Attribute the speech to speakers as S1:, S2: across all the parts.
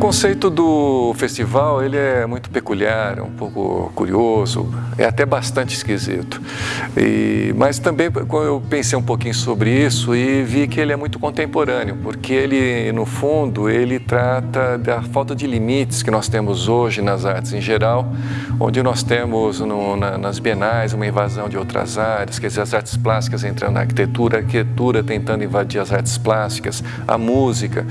S1: conceito do festival ele é muito peculiar, é um pouco curioso, é até bastante esquisito. E, mas também eu pensei um pouquinho sobre isso e vi que ele é muito contemporâneo, porque ele, no fundo, ele trata da falta de limites que nós temos hoje nas artes em geral, onde nós temos no, na, nas bienais uma invasão de outras áreas, quer dizer, as artes plásticas entrando na arquitetura, a arquitetura tentando invadir as artes plásticas, a música.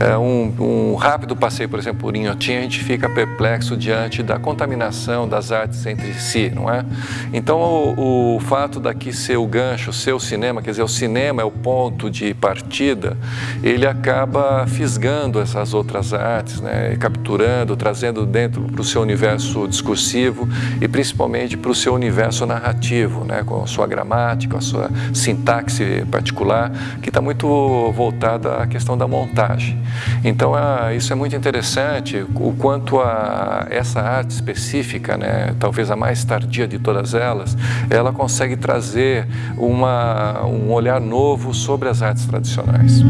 S1: É um, um rápido passeio, por exemplo, por Inhotim, a gente fica perplexo diante da contaminação das artes entre si, não é? Então, o, o fato daqui ser o gancho, ser o cinema, quer dizer, o cinema é o ponto de partida, ele acaba fisgando essas outras artes, né? capturando, trazendo dentro para o seu universo discursivo e principalmente para o seu universo narrativo, né? com a sua gramática, a sua sintaxe particular, que está muito voltada à questão da montagem. Então, ah, isso é muito interessante, o quanto a essa arte específica, né, talvez a mais tardia de todas elas, ela consegue trazer uma, um olhar novo sobre as artes tradicionais.